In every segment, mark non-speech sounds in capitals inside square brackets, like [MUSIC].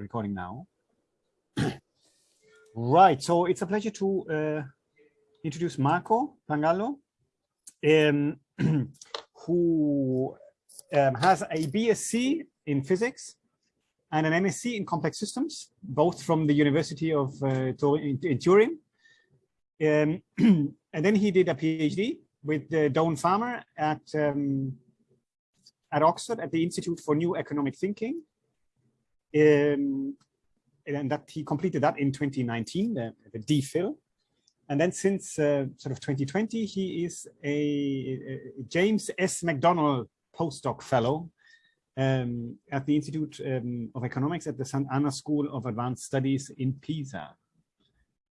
recording now. [CLEARS THROAT] right, so it's a pleasure to uh, introduce Marco Pangallo, um, [CLEARS THROAT] who um, has a BSc in physics and an MSc in complex systems, both from the University of uh, in, in Turin. Um, [CLEARS THROAT] and then he did a PhD with uh, Doyne Farmer at um, at Oxford at the Institute for New Economic Thinking. Um, and that he completed that in 2019, the, the DPhil. And then since uh, sort of 2020, he is a, a James S. McDonnell postdoc fellow um, at the Institute um, of Economics at the Sant'Anna School of Advanced Studies in Pisa.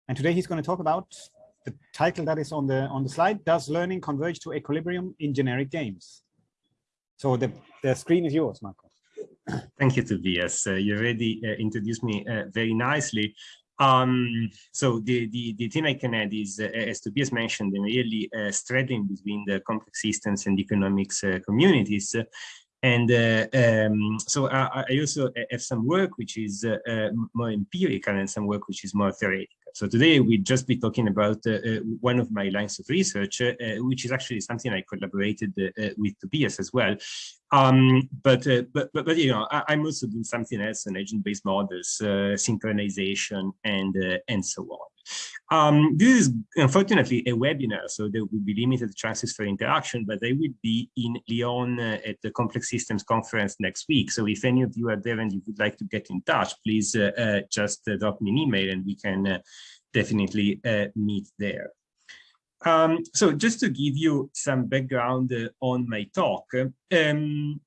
And today he's going to talk about the title that is on the on the slide, Does Learning Converge to Equilibrium in Generic Games? So the, the screen is yours, Marco. Thank you, Tobias. Uh, you already uh, introduced me uh, very nicely. Um, so the, the, the thing I can add is, uh, as Tobias mentioned, really uh, straddling between the complex systems and economics uh, communities. And um, so I, I, also have some work which is more empirical and some work which is more theoretical. So today we'll just be talking about uh, uh, one of my lines of research, uh, which is actually something I collaborated with Tobias as well. Um, but, but, but, but, you know, I, am also doing something else on agent-based models, synchronization, and, and so on. Um, this is unfortunately a webinar, so there will be limited chances for interaction, but I will be in Lyon uh, at the Complex Systems Conference next week. So if any of you are there and you would like to get in touch, please uh, uh, just uh, drop me an email and we can uh, definitely uh, meet there. Um, so just to give you some background on my talk, um,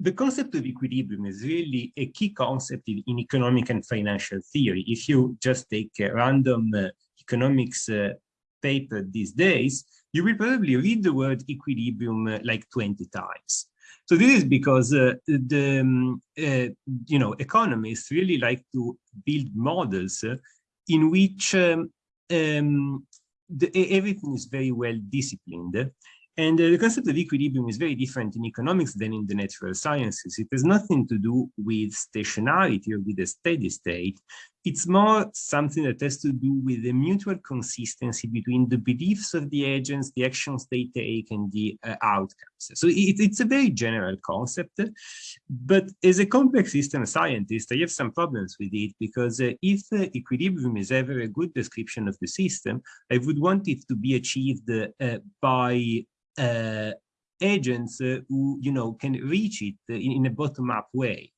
the concept of equilibrium is really a key concept in, economic and financial theory. If you just take a random uh, economics uh, paper these days, you will probably read the word equilibrium uh, like 20 times. So this is because uh, the um, uh, you know economists really like to build models uh, in which um, um, the, everything is very well disciplined and uh, the concept of equilibrium is very different in economics than in the natural sciences. It has nothing to do with stationarity or with a steady state. It's more something that has to do with the mutual consistency between the beliefs of the agents, the actions they take, and the uh, outcomes. So it, it's a very general concept. But as a complex system scientist, I have some problems with it because uh, if equilibrium is ever a good description of the system, I would want it to be achieved uh, by uh, agents uh, who you know can reach it in, in a bottom-up way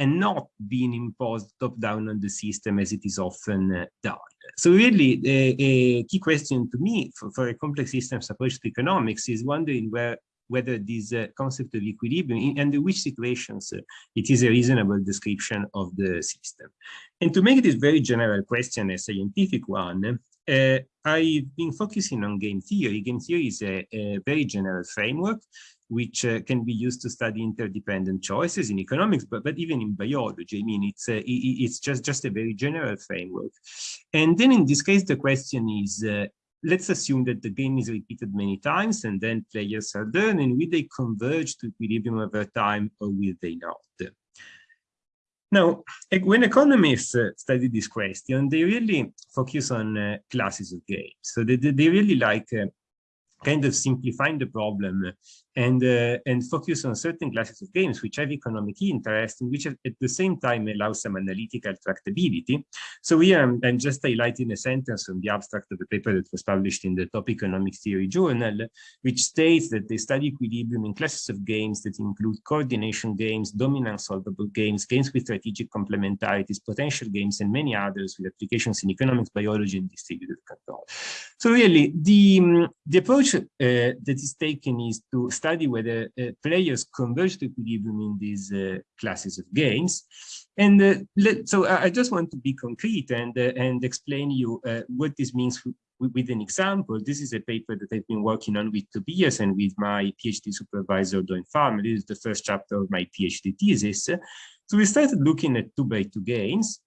and not being imposed top-down on the system as it is often uh, done. So really, a, a, key question to me for, for, a complex systems approach to economics is wondering where whether this uh, concept of equilibrium, and in which situations uh, it is a reasonable description of the system. And to make this very general question a scientific one, uh, I've been focusing on game theory. Game theory is a, a very general framework which uh, can be used to study interdependent choices in economics, but, but even in biology. I mean, it's, uh, it's just, just a very general framework. And then in this case, the question is, uh, let's assume that the game is repeated many times and then players are done, and will they converge to equilibrium over time or will they not? Now, when economists uh, study this question, they really focus on uh, classes of games. So they, they really like uh, kind of simplifying the problem and uh, and focus on certain classes of games which have economic interest and which at the same time allow some analytical tractability. So here I'm, I'm, just highlighting a sentence from the abstract of the paper that was published in the Top Economics Theory Journal, which states that they study equilibrium in classes of games that include coordination games, dominant solvable games, games with strategic complementarities, potential games, and many others with applications in economics, biology, and distributed control. So really, the, um, the approach uh, that is taken is to study whether uh, players converge to equilibrium in these uh, classes of games. And uh, let, so I just want to be concrete and, and explain you what this means with an example. This is a paper that I've been working on with Tobias and with my PhD supervisor, Doyne Farmer. This is the first chapter of my PhD thesis. So we started looking at two by two games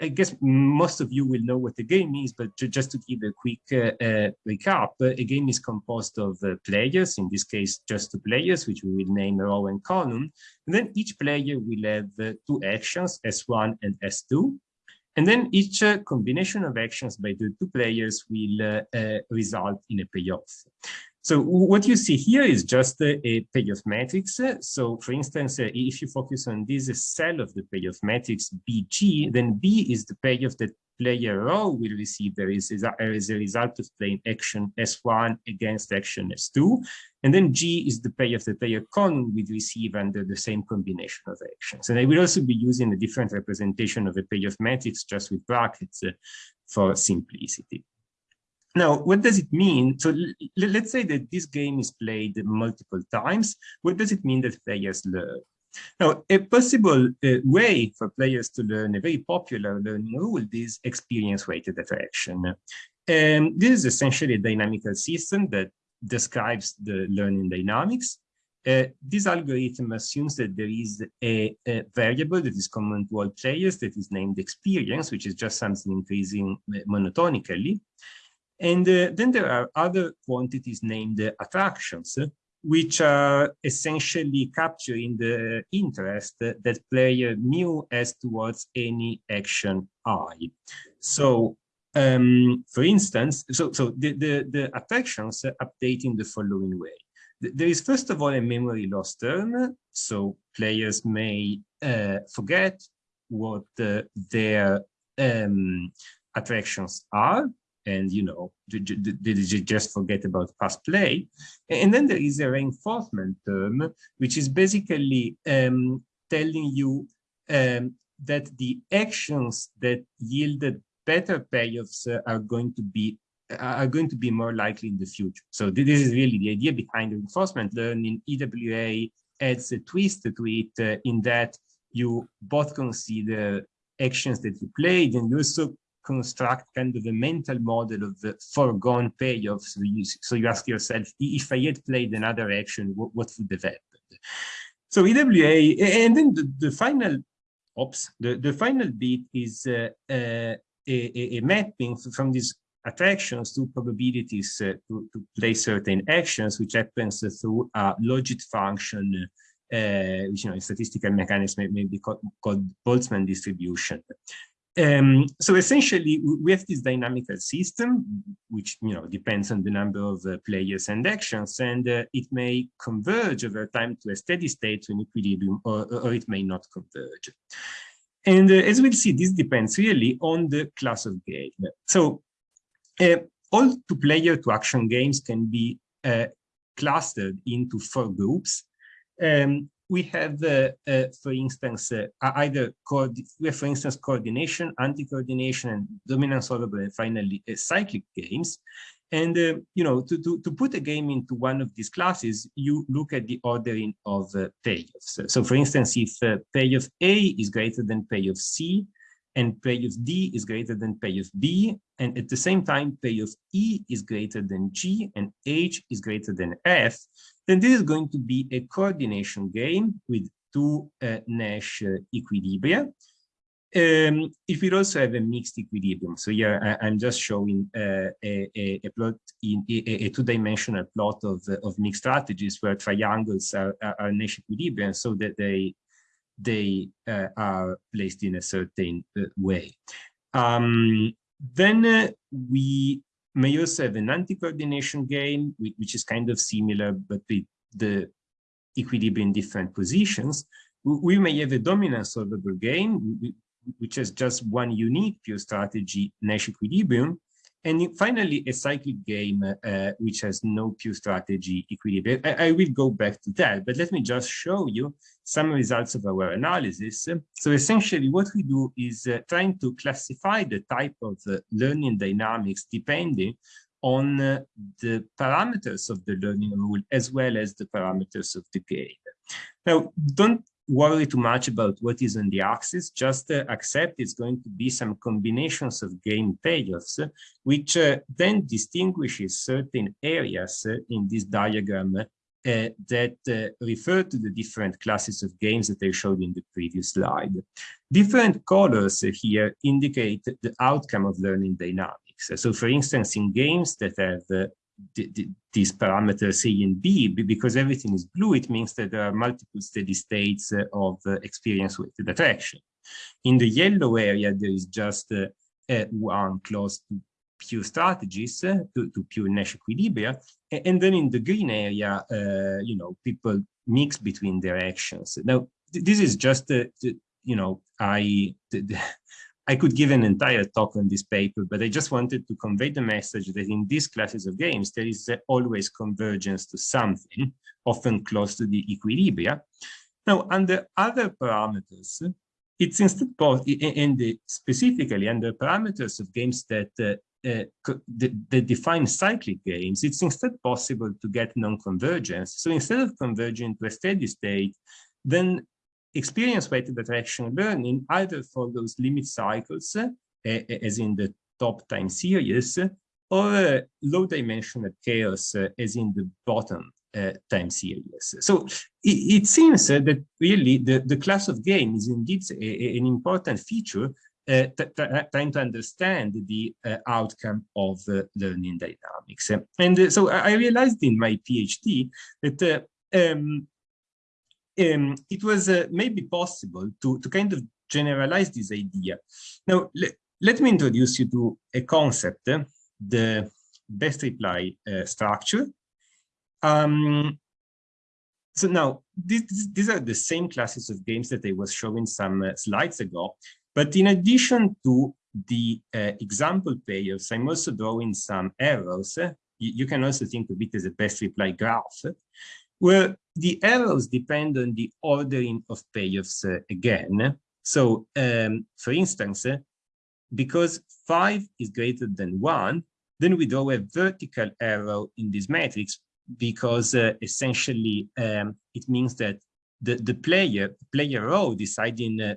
I guess most of you will know what a game is, but just to give a quick uh, uh, recap, a game is composed of uh, players, in this case, just two players, which we will name row and column. And then each player will have uh, two actions, S1 and S2. And then each uh, combination of actions by the two players will uh, result in a payoff. So what you see here is just a, payoff matrix. So for instance, uh, if you focus on this cell of the payoff matrix BG, then B is the payoff that player row will receive there is as a result of playing action S1 against action S2. And then G is the payoff that player column will receive under the same combination of actions. And I will also be using a different representation of a payoff matrix just with brackets uh, for simplicity. Now, what does it mean? So let's say that this game is played multiple times. What does it mean that players learn? Now, a possible uh, way for players to learn a very popular learning rule is experience-weighted attraction. Um, this is essentially a dynamical system that describes the learning dynamics. Uh, this algorithm assumes that there is a, a, variable that is common to all players that is named experience, which is just something increasing uh, monotonically. And uh, then there are other quantities named attractions, which are essentially capturing the interest that player mu has towards any action I. So, um, for instance, so, so the, the, the attractions update in the following way. There is first of all a memory loss term, so players may uh, forget what uh, their um, attractions are, and you know did you just forget about past play. And then there is a reinforcement term which is basically um, telling you um, that the actions that yielded better payoffs uh, are going to be are going to be more likely in the future. So this is really the idea behind reinforcement learning EWA adds a twist to it uh, in that you both consider actions that you played and you also construct kind of a mental model of the foregone payoffs. So you, so you ask yourself, if I had played another action, what, what would have happened? So EWA, and then the, the final, oops, the, the final bit is uh, uh, a, a, mapping from these attractions to probabilities uh, to, to play certain actions, which happens through a logit function, uh, which you know, in statistical mechanics may, may be called, called Boltzmann distribution. Um, so essentially, we have this dynamical system, which you know depends on the number of uh, players and actions, and uh, it may converge over time to a steady state to an equilibrium, or, or it may not converge. And uh, as we'll see, this depends really on the class of game. So uh, all two-player to-action games can be uh, clustered into four groups. Um, we have, uh, uh, for instance, uh, either we have, for instance, coordination, anti-coordination, and dominant solvable, and finally uh, cyclic games. And, uh, you know, to, to, to put a game into one of these classes, you look at the ordering of uh, payoffs. So, for instance, if payoff A is greater than payoff C, and payoff D is greater than payoff B, and at the same time, payoff E is greater than G, and H is greater than F, then this is going to be a coordination game with two uh, Nash uh, equilibria. Um, it will also have a mixed equilibrium. So here I, am just showing uh, a, a, plot in a, a two-dimensional plot of, uh, of mixed strategies where triangles are, are, are Nash equilibrium so that they they uh, are placed in a certain uh, way. Um, then we may also have an anti-coordination game, which is kind of similar, but with the equilibrium in different positions. We may have a dominant solvable game, which has just one unique pure strategy, Nash equilibrium, and finally, a cyclic game uh, which has no pure strategy equilibrium. I, I, will go back to that, but let me just show you some results of our analysis. So essentially what we do is uh, trying to classify the type of uh, learning dynamics depending on uh, the parameters of the learning rule as well as the parameters of the game. Now, don't worry too much about what is on the axis, just uh, accept it's going to be some combinations of game payoffs, which uh, then distinguishes certain areas uh, in this diagram uh, that uh, refer to the different classes of games that I showed in the previous slide. Different colors here indicate the outcome of learning dynamics. So for instance, in games that have these parameters A and B, because everything is blue, it means that there are multiple steady states uh, of uh, experience-weighted attraction. In the yellow area, there is just uh, one close to pure strategies, to, to pure Nash equilibria. And then in the green area, you know, people mix between their actions. Now, this is just, you know, I, I could give an entire talk on this paper, but I just wanted to convey the message that in these classes of games, there is always convergence to something, often close to the equilibria. Now, under other parameters, it's instead and specifically under parameters of games that, uh, uh, that define cyclic games, it's instead possible to get non-convergence. So instead of converging to a steady state, then experience-weighted attraction learning either follows limit cycles, uh, as in the top time series, or uh, low-dimensional chaos, uh, as in the bottom uh, time series. So it, it seems uh, that really the, the class of game is indeed a, a, an important feature uh, trying to understand the outcome of learning dynamics. And so I realized in my PhD that um, um, it was uh, maybe possible to, to kind of generalize this idea. Now, le let me introduce you to a concept, uh, the best reply uh, structure. Um, so now, this, these are the same classes of games that I was showing some uh, slides ago, but in addition to the uh, example pairs, I'm also drawing some arrows. You, you, can also think of it as a best reply graph, where the errors depend on the ordering of payoffs uh, again. So, um, for instance, uh, because 5 is greater than 1, then we draw a vertical arrow in this matrix because uh, essentially um, it means that the, the player, player row deciding uh,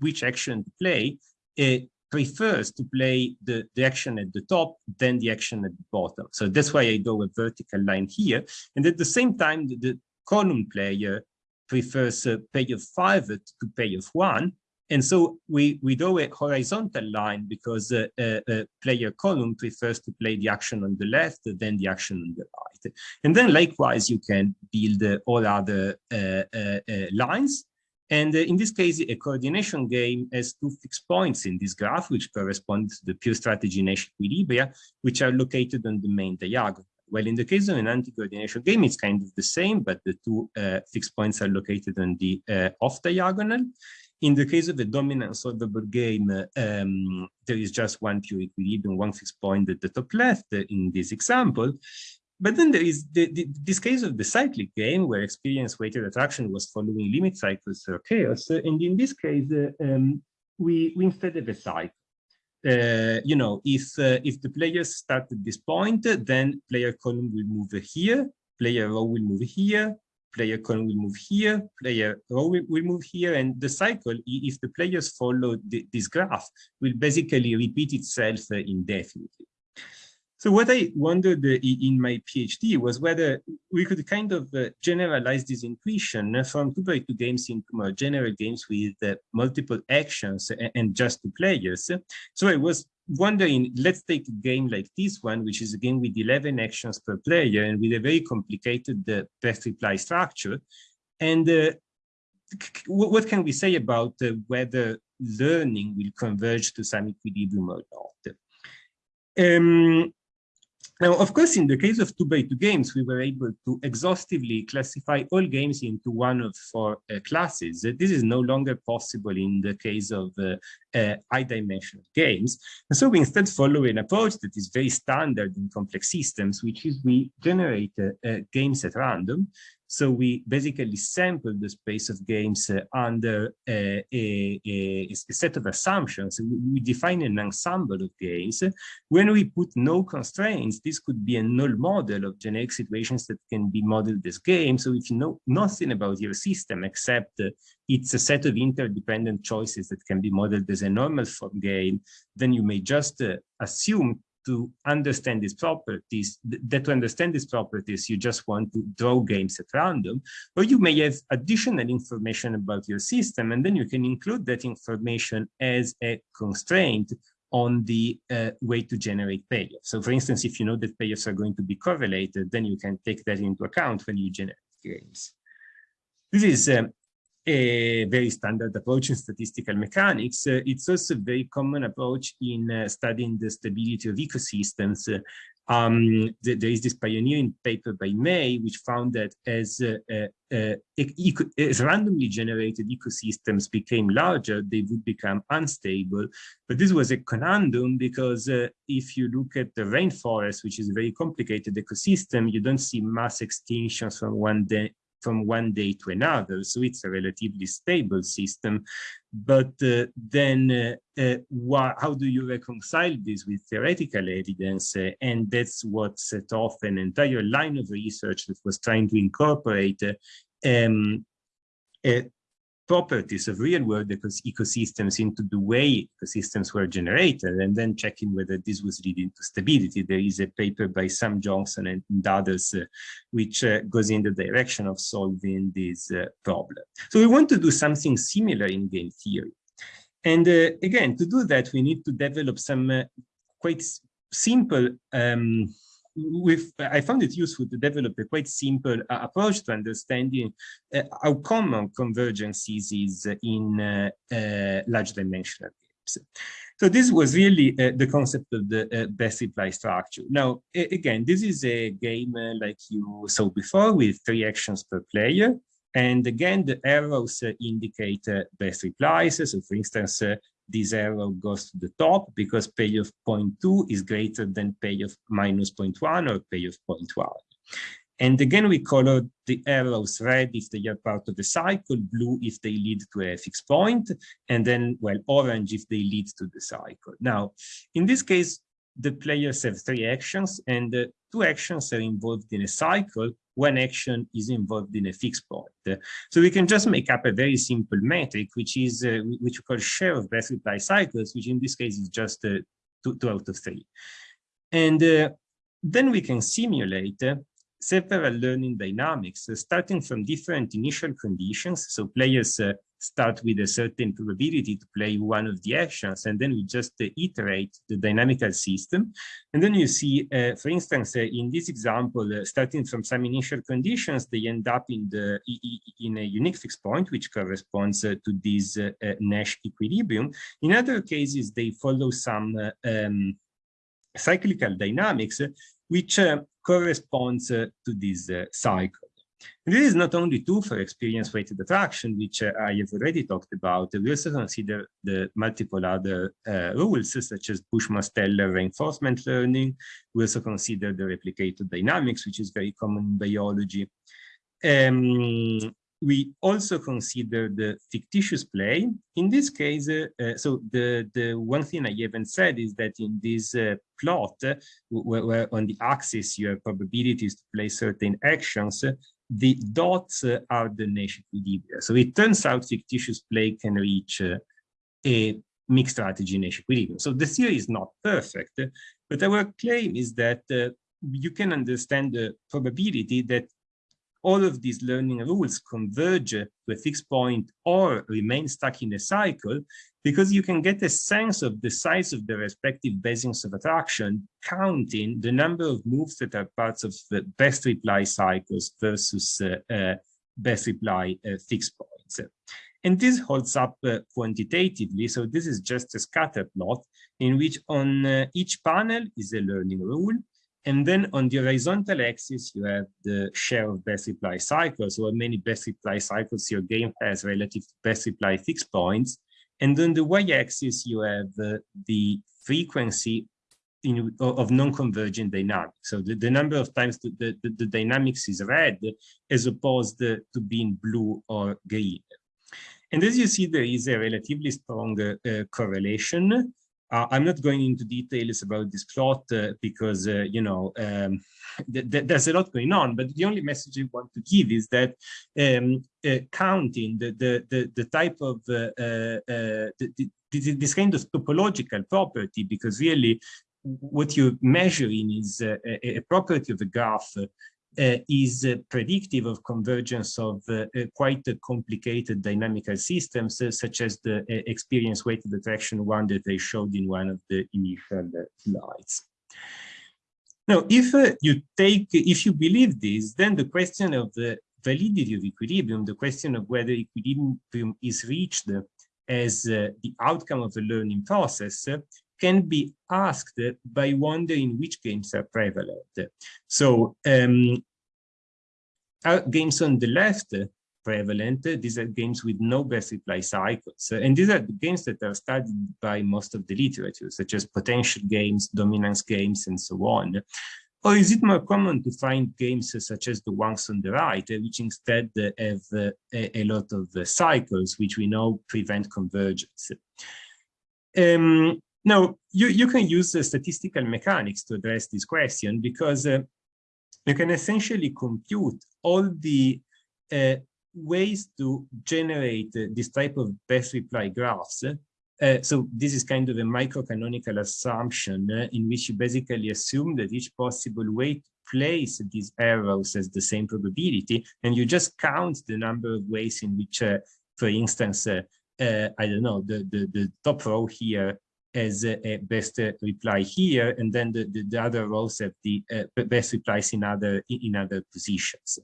which action to play, uh, prefers to play the, the action at the top than the action at the bottom. So that's why I draw a vertical line here. And at the same time, the, the column player prefers a payoff five to payoff one. And so we, we draw a horizontal line because uh, uh, uh, player column prefers to play the action on the left than the action on the right. And then likewise, you can build uh, all other uh, uh, lines and uh, in this case, a coordination game has two fixed points in this graph, which correspond to the pure strategy Nash equilibria, which are located on the main diagonal. Well, in the case of an anti-coordination game, it's kind of the same, but the two uh, fixed points are located on the uh, off diagonal. In the case of a dominant solvable game, um, there is just one pure equilibrium, one fixed point at the top left uh, in this example. But then there is the, the, this case of the cyclic game where experience-weighted attraction was following limit cycles or chaos. And in this case, uh, um, we, we instead have a cycle. Uh, you know, if uh, if the players start at this point, then player column will move here, player row will move here, player column will move here, player row will, will move here, and the cycle, if the players follow the, this graph, will basically repeat itself uh, indefinitely. So what I wondered uh, in my PhD was whether we could kind of uh, generalize this intuition from two by two games into more general games with uh, multiple actions and just two players. So I was wondering, let's take a game like this one, which is a game with 11 actions per player and with a very complicated uh, best reply structure. And uh, what can we say about uh, whether learning will converge to some equilibrium or not? Um, now, of course, in the case of 2x2 games, we were able to exhaustively classify all games into one of four uh, classes. This is no longer possible in the case of uh, uh, high-dimensional games. And so we instead follow an approach that is very standard in complex systems, which is we generate uh, uh, games at random so we basically sample the space of games uh, under a, a, a, set of assumptions. We, we, define an ensemble of games. When we put no constraints, this could be a null model of generic situations that can be modeled as games. So if you know nothing about your system except uh, it's a set of interdependent choices that can be modeled as a normal form game, then you may just uh, assume to understand these properties, that to understand these properties, you just want to draw games at random, or you may have additional information about your system, and then you can include that information as a constraint on the uh, way to generate payoffs. So for instance, if you know that payoffs are going to be correlated, then you can take that into account when you generate games. This is um, a very standard approach in statistical mechanics. Uh, it's also a very common approach in uh, studying the stability of ecosystems. Um, th there is this pioneering paper by May, which found that as, uh, uh, uh, as randomly generated ecosystems became larger, they would become unstable. But this was a conundrum because if you look at the rainforest, which is a very complicated ecosystem, you don't see mass extinctions from one day from one day to another. So it's a relatively stable system. But uh, then uh, uh, how do you reconcile this with theoretical evidence? Uh, and that's what set off an entire line of research that was trying to incorporate um, properties of real world ecosystems into the way ecosystems were generated and then checking whether this was leading to stability. There is a paper by Sam Johnson and, others uh, which uh, goes in the direction of solving this uh, problem. So we want to do something similar in game theory. And uh, again, to do that, we need to develop some uh, quite simple um, with, I found it useful to develop a quite simple uh, approach to understanding uh, how common convergences is in uh, uh large dimensional games. So this was really uh, the concept of the uh, best reply structure. Now, again, this is a game like you saw before with three actions per player. And again, the arrows indicate best replies. So for instance, this arrow goes to the top because payoff 0.2 is greater than payoff minus 0.1 or payoff 0.1. And again, we color the arrows red if they are part of the cycle, blue if they lead to a fixed point, and then, well, orange if they lead to the cycle. Now, in this case, the players have three actions and uh, two actions are involved in a cycle one action is involved in a fixed point. So we can just make up a very simple metric, which is uh, which we call share of best reply cycles, which in this case is just uh, two, two, out of three. And uh, then we can simulate uh, several learning dynamics, uh, starting from different initial conditions. So players uh, start with a certain probability to play one of the actions, and then we just uh, iterate the dynamical system. And then you see, uh, for instance, uh, in this example, uh, starting from some initial conditions, they end up in the in a unique fixed point, which corresponds uh, to this uh, Nash equilibrium. In other cases, they follow some um, cyclical dynamics, which corresponds to this cycle. This is not only true for experience-weighted attraction, which uh, I have already talked about. We also consider the multiple other uh, rules, such as Bush-Mosteller reinforcement learning. We also consider the replicator dynamics, which is very common in biology. Um, we also consider the fictitious play. In this case, uh, so the, the one thing I haven't said is that in this uh, plot, uh, where, where, on the axis you have probabilities to play certain actions, the dots uh, are the Nash equilibria. So it turns out fictitious play can reach uh, a mixed strategy Nash equilibrium. So the theory is not perfect, but our claim is that uh, you can understand the probability that all of these learning rules converge to a fixed point or remain stuck in a cycle because you can get a sense of the size of the respective basins of attraction, counting the number of moves that are parts of the best reply cycles versus uh, uh, best reply uh, fixed points. And this holds up uh, quantitatively. So this is just a scatter plot in which on uh, each panel is a learning rule and then on the horizontal axis, you have the share of best reply cycles, or many best reply cycles your game has relative to best reply fixed points. And on the y-axis, you have uh, the frequency in, of non-convergent dynamics. So the, the number of times the, the, the, dynamics is red as opposed to being blue or green. And as you see, there is a relatively strong uh, correlation uh, I'm not going into details about this plot uh, because, uh, you know, um, [LAUGHS] th th there's a lot going on, but the only message I want to give is that um, uh, counting the, the, the, the, type of, uh, uh, the, this kind of topological property, because really what you're measuring is a, a property of a graph is uh, predictive of convergence of uh, quite complicated dynamical systems, such as the experience weighted attraction one that I showed in one of the initial slides. Now, if you take, if you believe this, then the question of the validity of equilibrium, the question of whether equilibrium is reached as uh, the outcome of the learning process uh, can be asked by wondering which games are prevalent. So um, games on the left prevalent, these are games with no best reply cycles. And these are the games that are studied by most of the literature, such as potential games, dominance games, and so on. Or is it more common to find games such as the ones on the right, which instead have a, a lot of cycles, which we know prevent convergence? Um, now, you, you can use uh, statistical mechanics to address this question because uh, you can essentially compute all the uh, ways to generate uh, this type of best reply graphs. Uh, so this is kind of a microcanonical assumption uh, in which you basically assume that each possible way to place these arrows has the same probability, and you just count the number of ways in which, for instance, I don't know, the, the, the top row here as a best reply here, and then the, the, the other rows have the uh, best replies in other in other positions.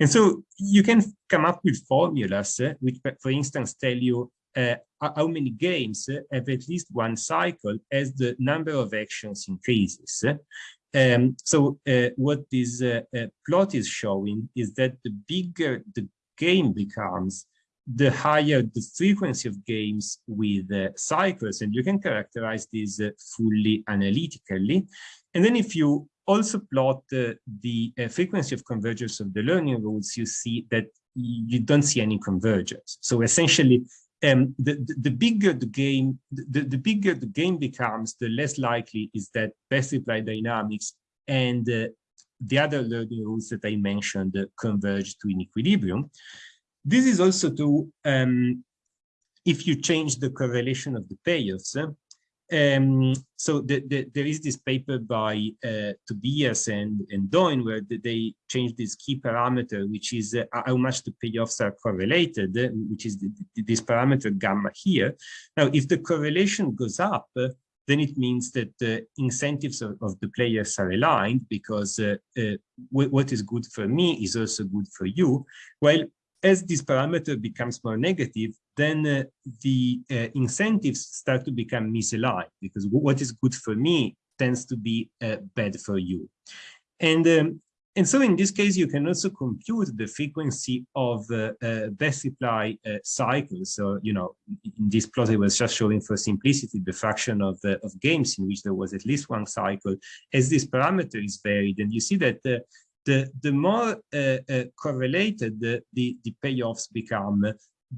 And so you can come up with formulas uh, which, for instance, tell you uh, how many games have at least one cycle as the number of actions increases. Um, so uh, what this uh, uh, plot is showing is that the bigger the game becomes, the higher the frequency of games with uh, cycles, and you can characterize this uh, fully analytically. And then if you also plot uh, the uh, frequency of convergence of the learning rules, you see that you don't see any convergence. So essentially, um, the, the, the, bigger the game, the, the bigger the game becomes, the less likely is that best reply dynamics and uh, the other learning rules that I mentioned converge to an equilibrium. This is also to, um, if you change the correlation of the payoffs. Um, so the, the, there is this paper by uh, Tobias and, and Doyne where they changed this key parameter, which is uh, how much the payoffs are correlated, uh, which is the, this parameter gamma here. Now, if the correlation goes up, uh, then it means that the incentives of, of, the players are aligned because uh, uh, what is good for me is also good for you. While as this parameter becomes more negative, then uh, the uh, incentives start to become misaligned because what is good for me tends to be uh, bad for you. And, um, and so in this case, you can also compute the frequency of uh, uh, best reply uh, cycles. So, you know, in this plot, I was just showing for simplicity the fraction of, of games in which there was at least one cycle as this parameter is varied. And you see that the, the more uh, uh, correlated the, the, the, payoffs become,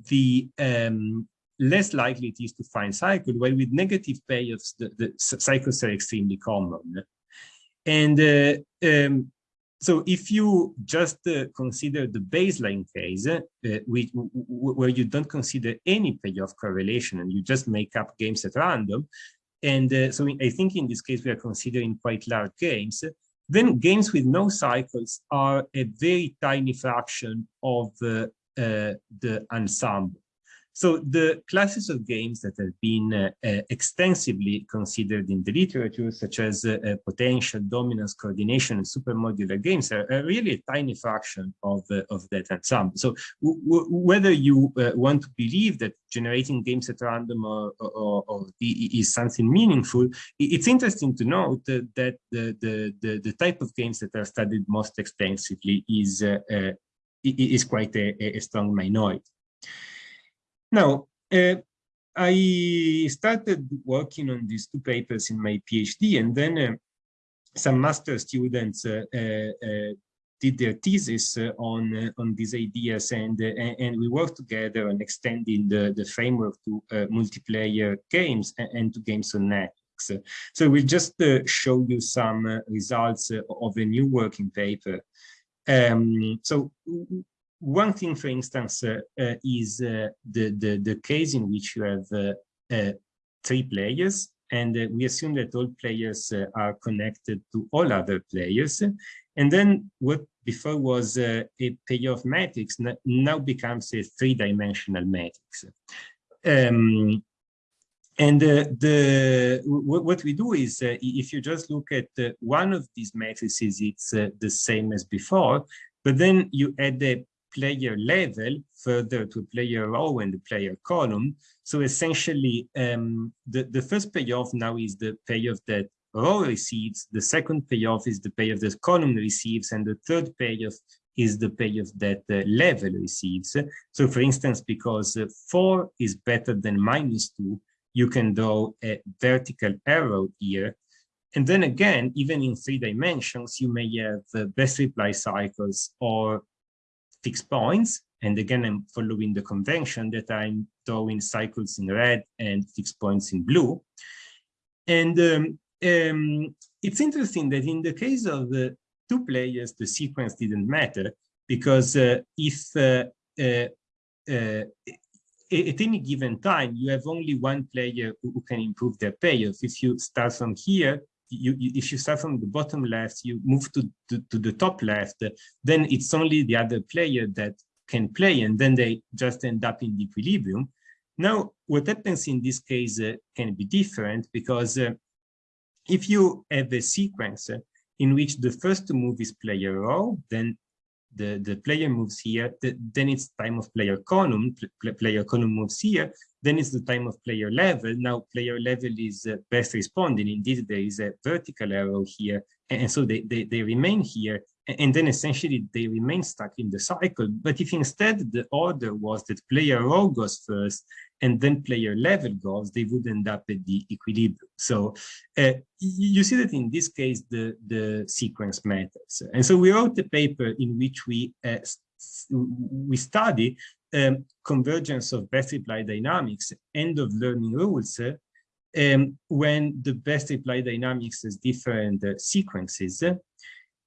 the um, less likely it is to find cycle, while with negative payoffs, the, the cycles are extremely common. And uh, um, so if you just uh, consider the baseline case, uh, which, where you don't consider any payoff correlation and you just make up games at random, and uh, so I think in this case we are considering quite large games, then games with no cycles are a very tiny fraction of uh, the ensemble. So the classes of games that have been uh, uh, extensively considered in the literature, such as uh, uh potential, dominance, coordination, and supermodular games, are, are, really a tiny fraction of, uh, of that ensemble. So whether you uh, want to believe that generating games at random or, or, or is something meaningful, it's interesting to note that the, the, the, the, type of games that are studied most extensively is, is quite a, a strong minority. Now, uh, I started working on these two papers in my PhD, and then uh, some master students uh, uh, uh did their thesis uh, on on these ideas, and and we worked together on extending the the framework to multiplayer games and, to games on networks. So we'll just show you some results of a new working paper. Um, so one thing, for instance, uh, uh, is uh, the, the, the case in which you have three players and we assume that all players are connected to all other players. And then what before was a payoff matrix now becomes a three-dimensional matrix. Um, and uh, the what we do is, uh, if you just look at uh, one of these matrices, it's the same as before, but then you add a player layer further to player row and the player column. So essentially, um, the, the first payoff now is the payoff that row receives, the second payoff is the payoff that column receives, and the third payoff is the payoff that uh, layer receives. So for instance, because uh, 4 is better than minus 2, you can draw a vertical arrow here. And then again, even in three dimensions, you may have uh, best reply cycles or fixed points. And again, I'm following the convention that I'm drawing cycles in red and fixed points in blue. And um, um, it's interesting that in the case of the two players, the sequence didn't matter because uh, if uh, uh, uh at any given time, you have only one player who, can improve their payoff. If you start from here, you, you, if you start from the bottom left, you move to, to, to, the top left, then it's only the other player that can play, and then they just end up in the equilibrium. Now, what happens in this case uh, can be different because uh, if you have a sequence uh, in which the first move is player row, then the, the player moves here, the, then it's time of player column, pl player column moves here, then it's the time of player layer. Now player layer is uh, best responding. Indeed, there is a vertical arrow here. And, so they, they, they remain here and then essentially they remain stuck in the cycle. But if instead the order was that player row goes first and then player layer goes, they would end up at the equilibrium. So uh, you see that in this case, the, the sequence matters. And so we wrote a paper in which we, uh, we study um, convergence of best reply dynamics, end of learning rules, um, when the best reply dynamics has different uh, sequences.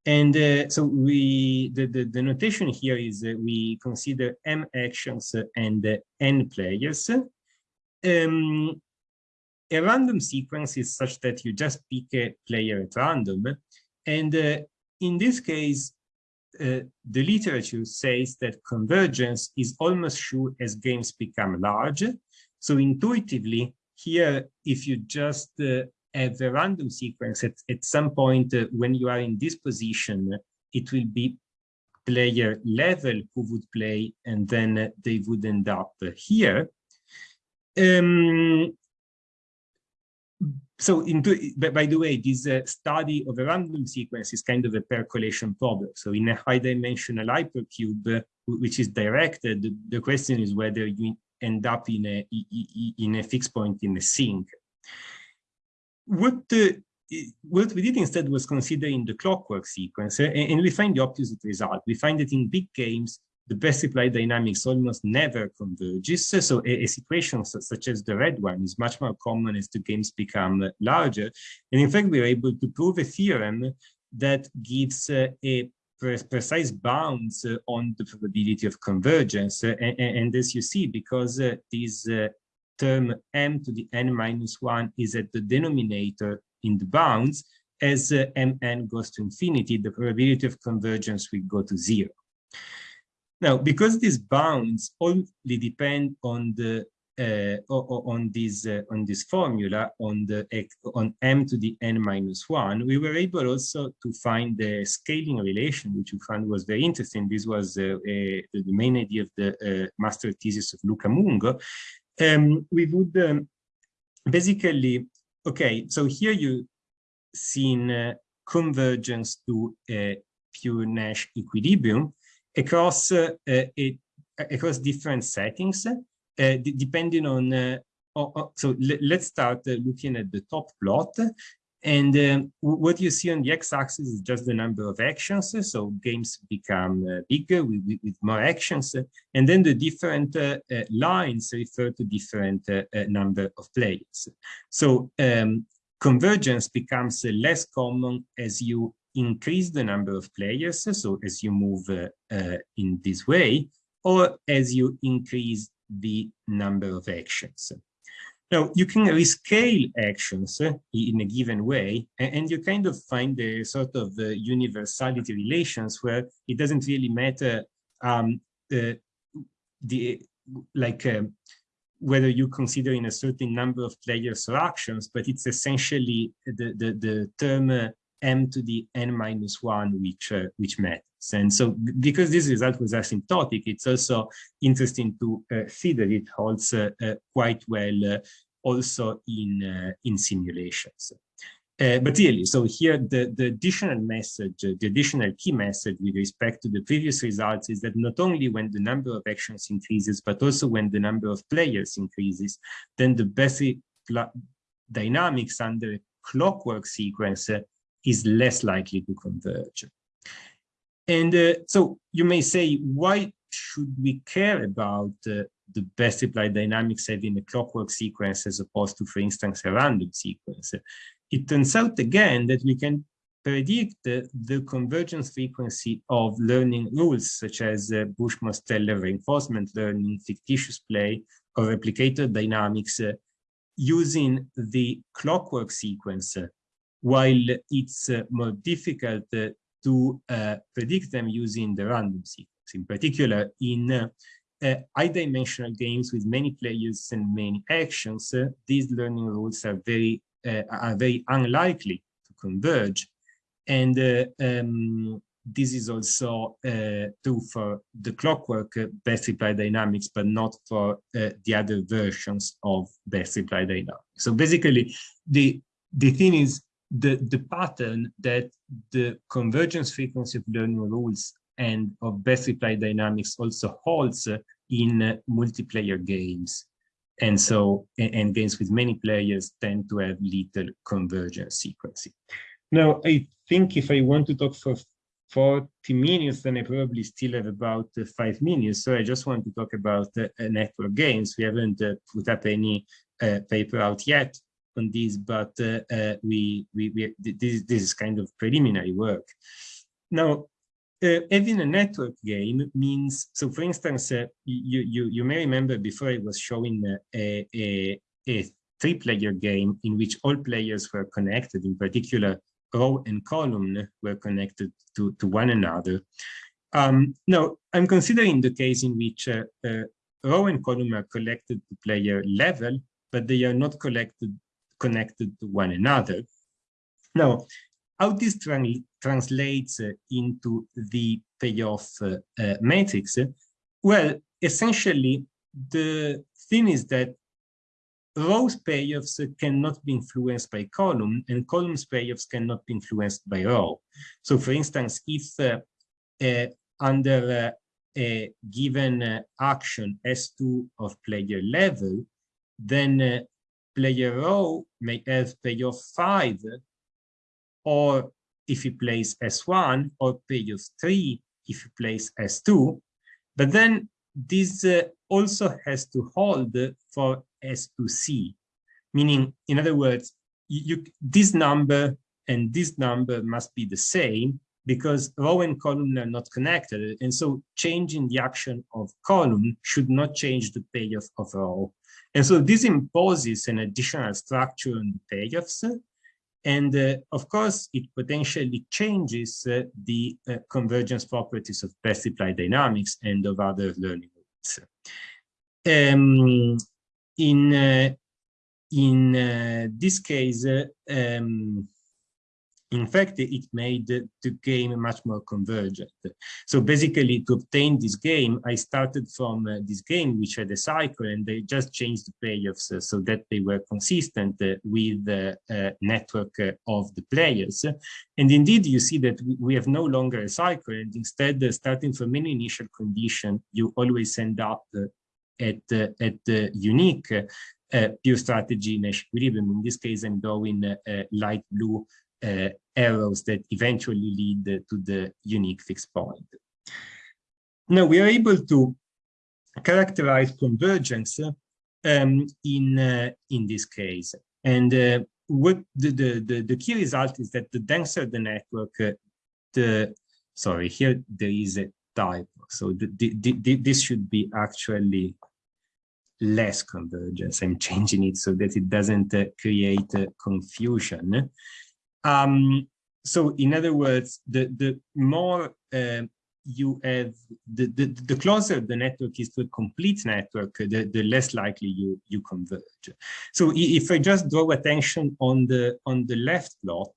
And uh, so we, the, the, the, notation here is uh, we consider M actions and uh, N players. Um, a random sequence is such that you just pick a player at random. And uh, in this case, uh, the literature says that convergence is almost sure as games become large. So intuitively, here, if you just uh, have a random sequence at, at some point uh, when you are in this position, it will be player layer who would play and then they would end up here. Um, so by the way, this uh, study of a random sequence is kind of a percolation problem. So in a high dimensional hypercube, uh, which is directed, the question is whether you end up in a, in a fixed point in a sink what the what we did instead was considering the clockwork sequence, and, and, we find the opposite result. We find that in big games, the best reply dynamics almost never converges. So a, a situation such as the red one is much more common as the games become larger. And in fact, we were able to prove a theorem that gives uh, a precise bounds uh, on the probability of convergence. Uh, and, and, as you see, because uh, these uh, term m to the n minus 1 is at the denominator in the bounds, as uh, mn goes to infinity, the probability of convergence will go to zero. Now, because these bounds only depend on the uh, on this uh, on this formula on the on m to the n minus one, we were able also to find the scaling relation, which we found was very interesting. This was uh, a, the main idea of the uh, master thesis of Luca Mungo, um, we would um, basically, okay, so here you seen uh, convergence to a pure Nash equilibrium across uh, a, across different settings, uh, depending on, uh, so let's start looking at the top plot. And what you see on the x-axis is just the number of actions. So games become uh, bigger with, with, more actions. And then the different uh, uh, lines refer to different number of players. So um, convergence becomes less common as you increase the number of players. So as you move in this way, or as you increase the number of actions. Now, you can rescale actions in a given way, and, you kind of find a sort of universality relations where it doesn't really matter um, uh, the like whether you consider in a certain number of players or actions, but it's essentially the, the, the term uh, m to the n minus one which, uh, which matters. And so because this result was asymptotic, it's also interesting to uh, see that it holds uh, uh, quite well uh, also in, in simulations. Uh, but really, so here the, the additional message, uh, the additional key message with respect to the previous results is that not only when the number of actions increases, but also when the number of players increases, then the basic dynamics under clockwork sequence uh, is less likely to converge. And uh, so you may say, why should we care about uh, the best reply dynamics having a clockwork sequence as opposed to, for instance, a random sequence? it turns out again that we can predict the, the convergence frequency of learning rules such as uh, Bush-Mosteller reinforcement learning, fictitious play, or replicator dynamics uh, using the clockwork sequence, uh, while it's uh, more difficult uh, to uh, predict them using the random sequence. In particular, in high-dimensional games with many players and many actions, these learning rules are very uh, are very unlikely to converge. And uh, um, this is also uh, true for the clockwork best reply dynamics, but not for the other versions of best reply dynamics. So basically, the the thing is the the pattern that the convergence frequency of learning rules and of best reply dynamics also holds in multiplayer games. And so, and games with many players tend to have little convergence sequencing. Now, I think if I want to talk for 40 minutes, then I probably still have about uh, five minutes. So I just want to talk about uh, network games. We haven't uh, put up any uh, paper out yet on this, but uh, uh, we, we, we, this, this is kind of preliminary work. Now, uh, having a network game means, so for instance, uh, you, you, you may remember before I was showing uh, a, a, a three-player game in which all players were connected, in particular, row and column were connected to, to one another. Um, now, I'm considering the case in which uh, row and column are collected to player layer, but they are not collected, connected to one another. Now, how this translates uh, into the payoff uh, uh, matrix? Well, essentially, the thing is that rows payoffs cannot be influenced by column and columns payoffs cannot be influenced by row. So for instance, if uh, uh, under uh, a given action S2 of player layer, then player row may have payoff 5 or if he plays S1 or payoff 3 if he plays S2. But then this uh, also has to hold for S2C, meaning, in other words, you, this number and this number must be the same because row and column are not connected. And so changing the action of column should not change the payoff of row. And so this imposes an additional structure on the payoffs and uh, of course, it potentially changes uh, the uh, convergence properties of best reply dynamics and of other learning rules. Um, in uh, in uh, this case, uh, um, in fact, it made the game much more convergent. So basically, to obtain this game, I started from uh, this game, which had a cycle, and they just changed the payoffs uh, so that they were consistent uh, with the uh, network uh, of the players. And indeed, you see that we have no longer a cycle, and instead, uh, starting from any initial condition, you always end up at, at the unique pure strategy Nash equilibrium. In this case, I'm going light blue uh, arrows that eventually lead to the unique fixed point. Now we are able to characterize convergence um, in uh, in this case, and uh, what the, the, the the key result is that the denser the network, uh, the sorry here there is a typo, so the, the, the, this should be actually less convergence. I'm changing it so that it doesn't uh, create uh, confusion. Um, so in other words, the, the more uh, you have, the, the, the closer the network is to a complete network, the, the less likely you, you converge. So if I just draw attention on the, on the left plot,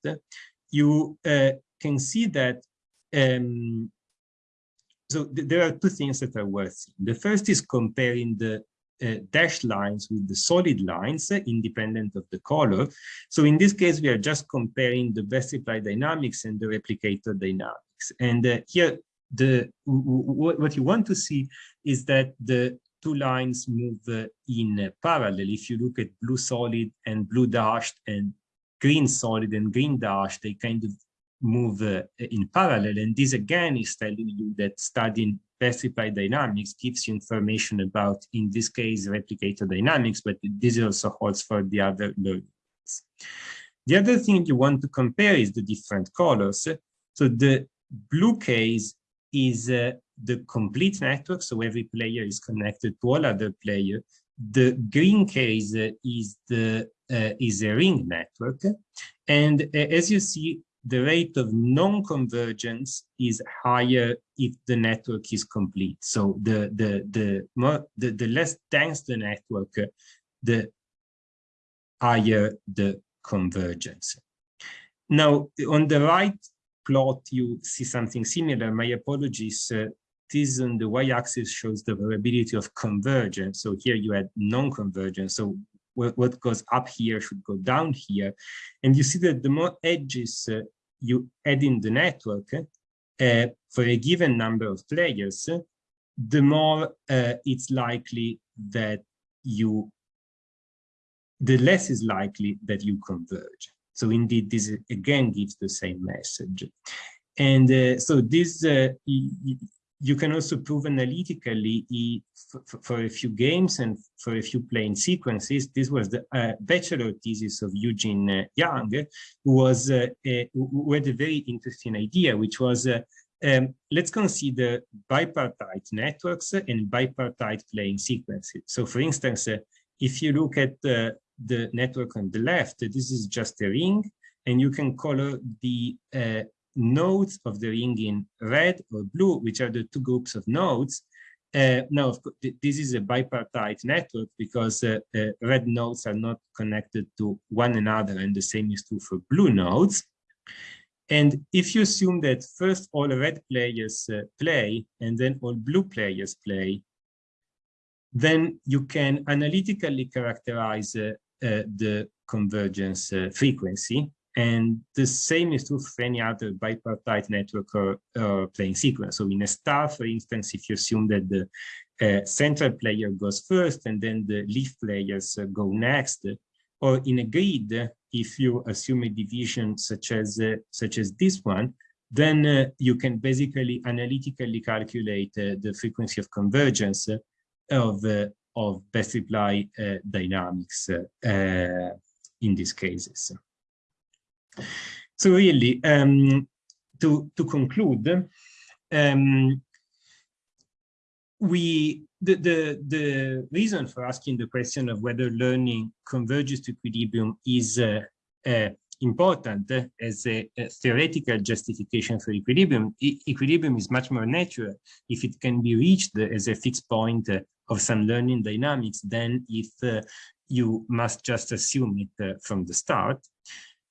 you uh, can see that um, so th there are two things that are worth seeing. The first is comparing the uh, dashed lines with the solid lines, uh, independent of the color. So in this case, we are just comparing the best reply dynamics and the replicator dynamics. And uh, here, the what you want to see is that the two lines move in parallel. If you look at blue solid and blue dashed and green solid and green dashed, they kind of move uh, in parallel. And this again is telling you that studying reply dynamics gives you information about, in this case, replicator dynamics, but this also holds for the other learnings. The other thing you want to compare is the different colors. So the blue case is uh, the complete network, so every player is connected to all other players. The green case is the uh, is a ring network, and uh, as you see, the rate of non-convergence is higher if the network is complete. So the the the more the, the less dense the network, the higher the convergence. Now on the right plot you see something similar. My apologies. Uh, this on the y-axis shows the probability of convergence. So here you had non-convergence. So what, goes up here should go down here. And you see that the more edges uh, you add in the network uh, for a given number of players, the more uh, it's likely that you, the less is likely that you converge. So indeed, this again gives the same message. And uh, so this, uh, you can also prove analytically for, a few games and for a few playing sequences. This was the uh, bachelor thesis of Eugene uh, Yang, who was uh, a, who had a very interesting idea, which was uh, um, let's consider bipartite networks and bipartite playing sequences. So for instance, uh, if you look at the network on the left, this is just a ring, and you can color the uh, nodes of the ring in red or blue, which are the two groups of nodes. Uh, now, this is a bipartite network because uh, uh, red nodes are not connected to one another, and the same is true for blue nodes. And if you assume that first all red players uh, play and then all blue players play, then you can analytically characterize uh, uh, the convergence frequency and the same is true for any other bipartite network or, playing sequence. So in a star, for instance, if you assume that the uh, central player goes first and then the leaf players uh, go next, or in a grid, if you assume a division such as uh, such as this one, then uh, you can basically analytically calculate uh, the frequency of convergence of uh, of best reply dynamics in these cases. So really, um, to, to conclude, um, we the, the the reason for asking the question of whether learning converges to equilibrium is uh, uh, important as a, a, theoretical justification for equilibrium. E equilibrium is much more natural if it can be reached as a fixed point uh, of some learning dynamics than if uh, you must just assume it uh, from the start.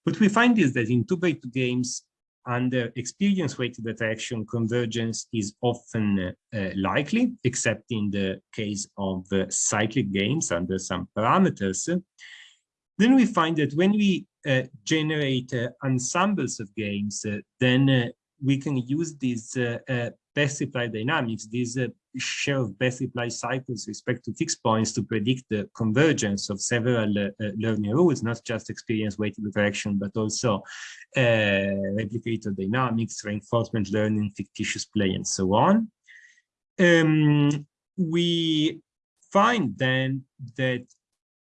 What we find is that in 2x2 games, under experience-weighted attraction, convergence is often uh, likely, except in the case of uh, cyclic games under some parameters. Then we find that when we uh, generate uh, ensembles of games, uh, then uh, we can use these best reply dynamics, these uh, share of best reply cycles respect to fixed points to predict the convergence of several uh, uh learning rules, not just experience weighted attraction, but also uh, replicator dynamics, reinforcement learning, fictitious play, and so on. Um, we find then that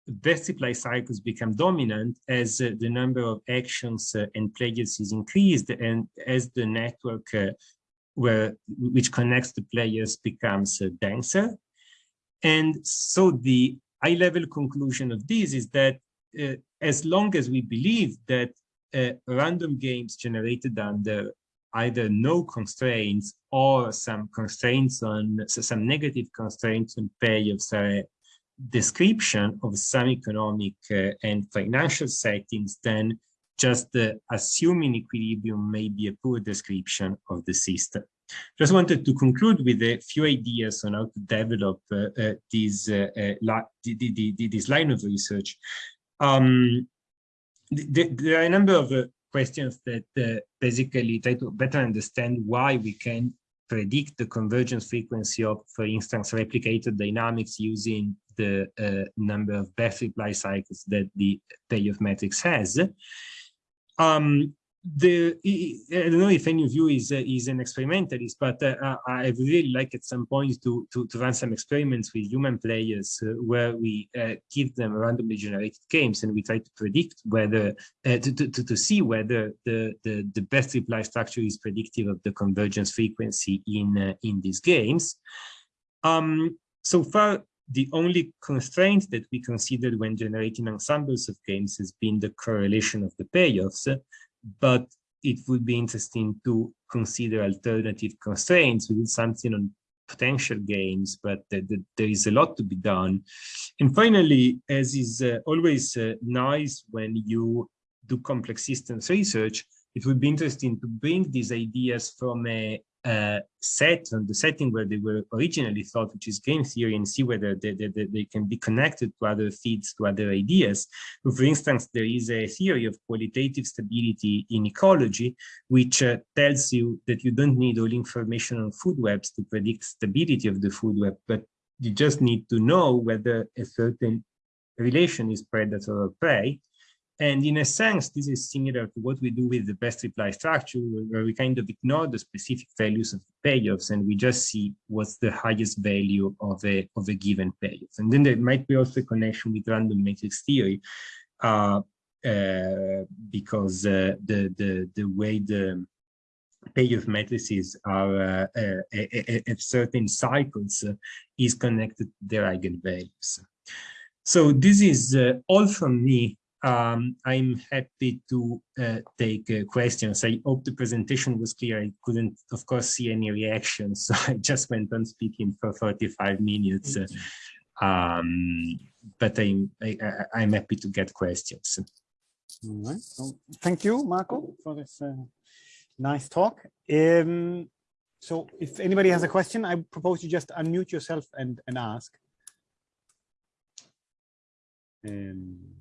best reply cycles become dominant as uh, the number of actions uh, and players is increased and as the network uh, where which connects the players becomes uh, denser. And so the high level conclusion of this is that uh, as long as we believe that uh, random games generated under either no constraints or some constraints on so some negative constraints on payoffs are a description of some economic uh, and financial settings, then just uh, assuming equilibrium may be a poor description of the system. Just wanted to conclude with a few ideas on how to develop uh, uh, this, uh, uh, the, the, the, this line of research. Um, there are a number of uh, questions that uh, basically try to better understand why we can predict the convergence frequency of, for instance, replicator dynamics using the number of best reply cycles that the payoff matrix has. Um, the I don't know if any of you is uh, is an experimentalist, but uh, I would really like at some point to to, to run some experiments with human players uh, where we uh, give them randomly generated games and we try to predict whether uh, to, to to see whether the, the the best reply structure is predictive of the convergence frequency in uh, in these games. Um, so far, the only constraint that we considered when generating ensembles of games has been the correlation of the payoffs but it would be interesting to consider alternative constraints. Did something on potential games, but uh, there is a lot to be done. And finally, as is uh, always uh, nice when you do complex systems research, it would be interesting to bring these ideas from a uh, set on the setting where they were originally thought, which is game theory, and see whether they, they, they, can be connected to other feeds, to other ideas. For instance, there is a theory of qualitative stability in ecology, which uh, tells you that you don't need all information on food webs to predict stability of the food web, but you just need to know whether a certain relation is predator or prey. And in a sense, this is similar to what we do with the best reply structure, where we kind of ignore the specific values of the payoffs and we just see what's the highest value of a, of a given payoff. And then there might be also a connection with random matrix theory, uh, uh, because uh, the, the, the way the payoff matrices are uh, uh, at certain cycles uh, is connected to their eigenvalues. So this is all from me um, I'm happy to uh, take uh, questions. I hope the presentation was clear. I couldn't, of course, see any reactions, [LAUGHS] so I just went on speaking for 45 minutes. Um, but I'm I, am happy to get questions. All right. So thank you, Marco, for this uh, nice talk. Um, so if anybody has a question, I propose you just unmute yourself and, and ask. Um,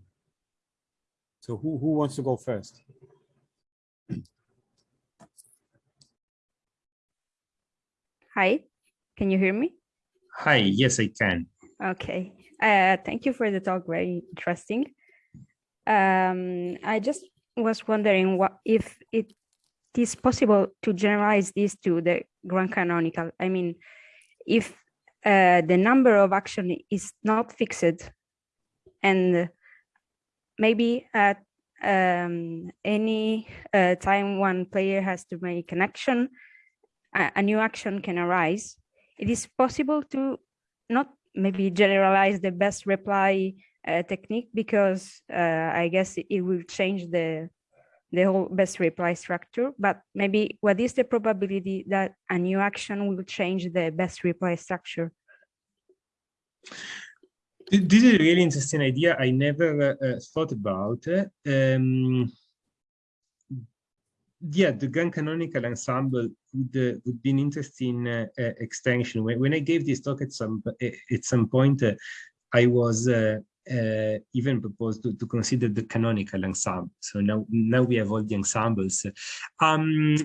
so who, who wants to go first? Hi, can you hear me? Hi, yes, I can. Okay, uh, thank you for the talk, very interesting. Um, I just was wondering what if it is possible to generalize this to the grand canonical. I mean, if uh, the number of action is not fixed and maybe at um, any uh, time one player has to make an action, a, a, new action can arise. It is possible to not maybe generalize the best reply uh, technique because uh, I guess it, it will change the the whole best reply structure, but maybe what is the probability that a new action will change the best reply structure? This is a really interesting idea. I never uh, uh thought about. Um, yeah, the grand canonical ensemble would uh, would be an interesting uh, uh extension. When, when I gave this talk at some at some point, uh, I was even proposed to, to consider the canonical ensemble. So now now we have all the ensembles. Um,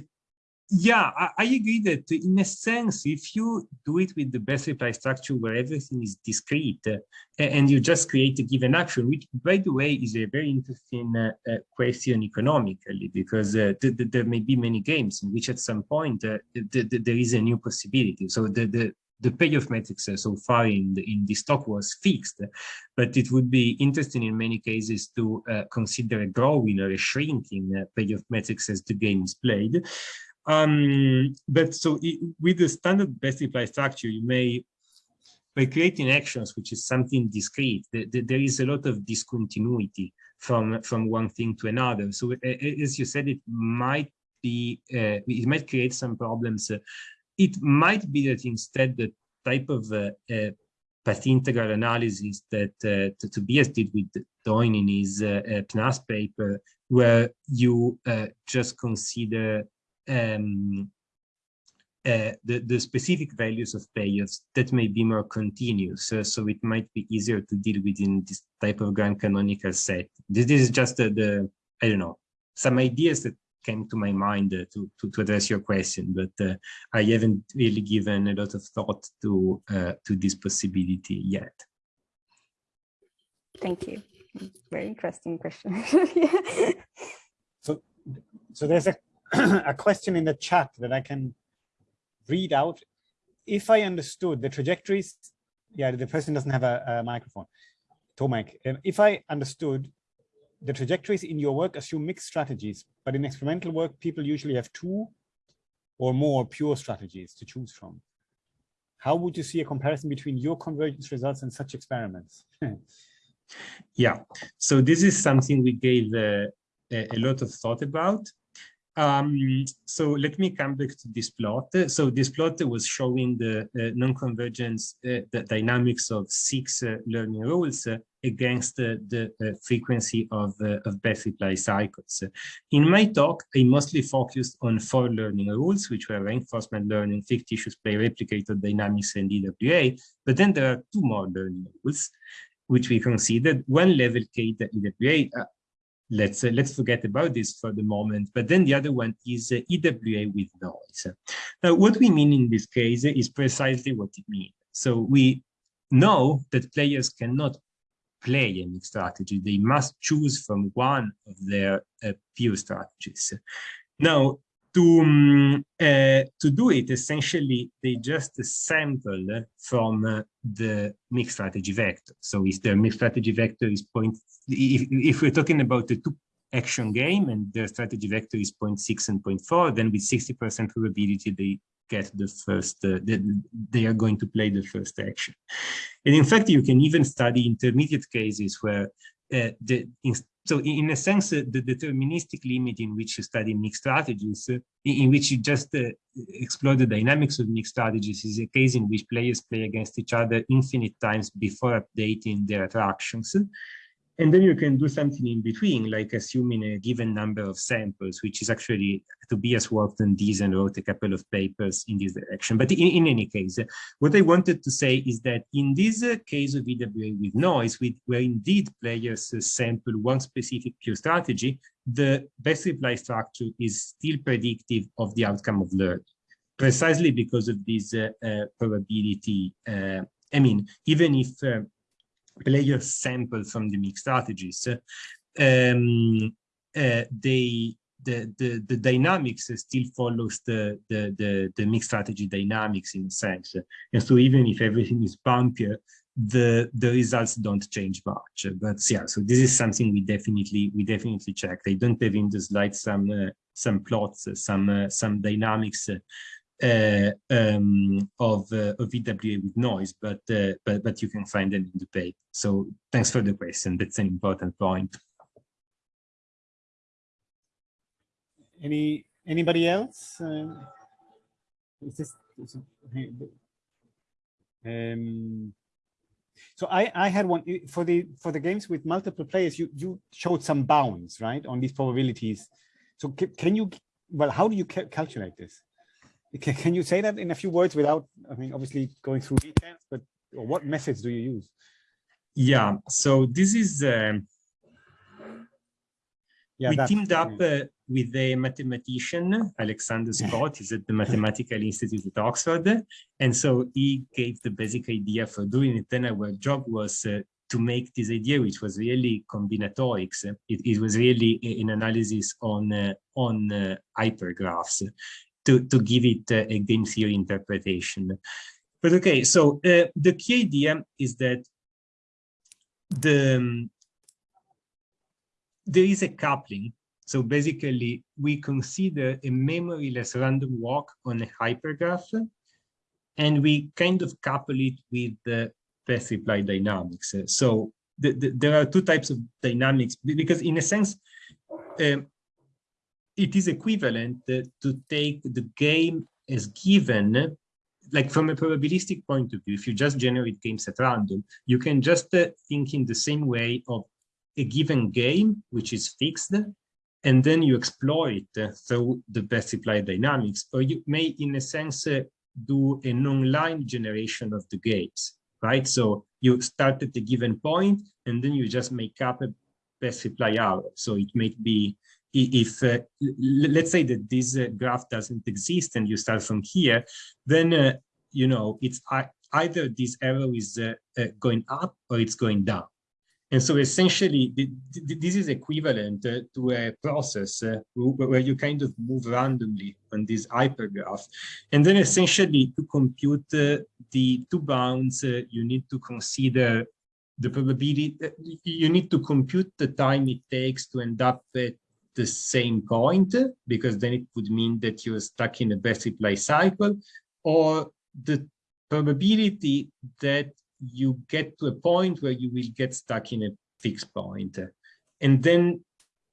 yeah, I, I, agree that in a sense, if you do it with the best reply structure where everything is discrete uh, and you just create a given action, which by the way is a very interesting uh, uh, question economically, because uh, th th there may be many games in which at some point uh, th th there is a new possibility. So the, the, the payoff matrix uh, so far in the, in this talk was fixed, but it would be interesting in many cases to consider a growing or a shrinking payoff matrix as the game is played. Um, but so it, with the standard best reply structure, you may by creating actions, which is something discrete, the, the, there is a lot of discontinuity from, from one thing to another. So as you said, it might be, uh, it might create some problems. it might be that instead the type of uh, uh, path integral analysis that uh, Tobias did with Doyne in his uh, uh, PNAS paper, where you uh, just consider um, uh, the, the specific values of payers that may be more continuous. Uh, so it might be easier to deal with in this type of grand canonical set. This, this is just uh, the, I don't know, some ideas that came to my mind uh, to, to, to, address your question, but uh, I haven't really given a lot of thought to, uh, to this possibility yet. Thank you. Very interesting question. [LAUGHS] So, so there's a, [CLEARS THROAT] a question in the chat that I can read out. If I understood the trajectories, yeah, the person doesn't have a, a microphone. Tomek, um, if I understood the trajectories in your work assume mixed strategies, but in experimental work, people usually have two or more pure strategies to choose from. How would you see a comparison between your convergence results and such experiments? [LAUGHS] yeah, so this is something we gave uh, a, a lot of thought about. Um, so let me come back to this plot. So this plot was showing the uh, non-convergence, uh, the dynamics of six uh, learning rules uh, against the uh, frequency of, uh, of best reply cycles. In my talk, I mostly focused on four learning rules, which were reinforcement learning, fictitious play, replicator dynamics, and EWA. But then there are two more learning rules, which we considered. One level K the EWA, let's uh, let's forget about this for the moment. But then the other one is uh, EWA with noise. Now, what we mean in this case is precisely what it means. So we know that players cannot play any strategy. They must choose from one of their uh, strategies. Now, to um, uh, to do it, essentially, they just sample from uh, the mixed strategy vector. So if the mixed strategy vector is point, if, if we're talking about the two action game and the strategy vector is 0.6 and 0.4, then with 60% probability they get the first, uh, the, they are going to play the first action. And in fact, you can even study intermediate cases where uh, the, so in a sense, uh, the deterministic limit in which you study mixed strategies, uh, in which you just uh, explore the dynamics of mixed strategies is a case in which players play against each other infinite times before updating their attractions. And then you can do something in between, like assuming a given number of samples, which is actually Tobias worked on these and wrote a couple of papers in this direction. But in, in any case, what I wanted to say is that in this case of EWA with noise, where indeed players sample one specific pure strategy, the best reply structure is still predictive of the outcome of learning, precisely because of this uh, uh, probability. Uh, I mean, even if players sample from the mixed strategies, um, uh, they the, the the dynamics still follows the, the the the mixed strategy dynamics in a sense, and so even if everything is bumpier, the the results don't change much. But yeah, so this is something we definitely we definitely checked. I don't have in the slide some uh, some plots, some uh, some dynamics um, of uh, of EWA with noise, but uh, but but you can find them in the paper. So thanks for the question. That's an important point. Any anybody else? Is this, is um, so I I had one for the for the games with multiple players. You you showed some bounds right on these probabilities. So can, can you well how do you ca calculate this? Can, can you say that in a few words without, I mean, obviously going through details, but what methods do you use? Yeah, so this is, um, yeah, we teamed up uh, with a mathematician, Alexander Scott, he's at the [LAUGHS] Mathematical Institute at Oxford. And so he gave the basic idea for doing it. Then our job was uh, to make this idea, which was really combinatorics. It, it was really an analysis on uh, on uh, hypergraphs to, to give it a game theory interpretation. But okay, so uh, the key idea is that the um, there is a coupling. So basically, we consider a memoryless random walk on a hypergraph, and we kind of couple it with the best reply dynamics. So the, the, there are two types of dynamics because in a sense, um, it is equivalent to take the game as given like from a probabilistic point of view, if you just generate games at random, you can just uh, think in the same way of a given game, which is fixed, and then you exploit uh, through the best reply dynamics, or you may, in a sense, uh, do a non-line generation of the games, right? So you start at a given point, and then you just make up a best reply arrow. So it may be if uh, let's say that this uh, graph doesn't exist and you start from here, then uh, you know it's either this arrow is uh, uh, going up or it's going down. And so essentially, this is equivalent uh, to a process where you kind of move randomly on this hypergraph. And then essentially to compute the two bounds, you need to consider the probability, you need to compute the time it takes to end up at the same point, because then it would mean that you're stuck in a best reply cycle, or the probability that you get to a point where you will get stuck in a fixed point. And then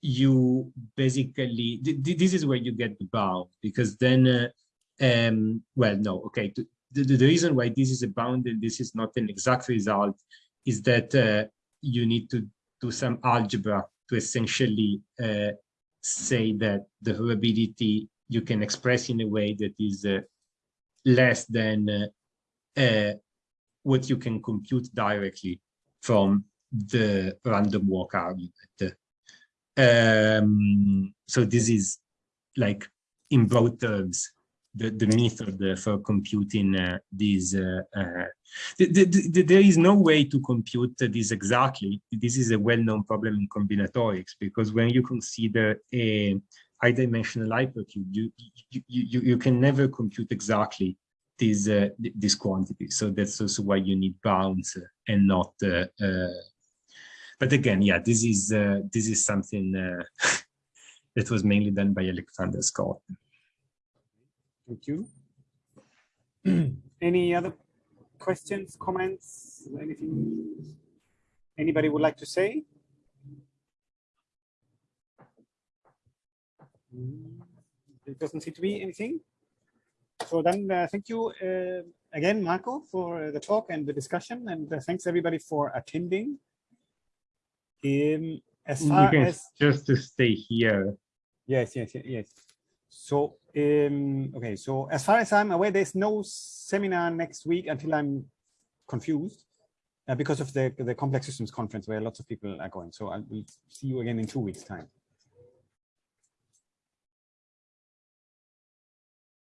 you basically, this is where you get the bound, because then, uh, um, well, no, okay, the, the, reason why this is a bound and this is not an exact result is that uh, you need to do some algebra to essentially uh, say that the probability you can express in a way that is uh, less than uh, uh, what you can compute directly from the random walk argument. Um, so this is like in broad terms the, the method for computing uh, these. Uh, uh, the, the, the, there is no way to compute this exactly. This is a well-known problem in combinatorics because when you consider a high-dimensional hypercube, you, you, you, you can never compute exactly this, uh, this quantity. So that's also why you need bounds and not uh, uh, but again, yeah, this is this is something [LAUGHS] that was mainly done by Alexander Scott. Thank you. [CLEARS THROAT] Any other questions, comments, anything anybody would like to say? It doesn't seem to be anything. So then uh, thank you uh, again, Marco, for the talk and the discussion. And uh, thanks everybody for attending. Um, as far as just to stay here. Yes, yes, yes, yes. So, um, okay, so as far as I'm aware, there's no seminar next week until I'm confused uh, because of the, the complex systems conference where lots of people are going. So I will see you again in two weeks time.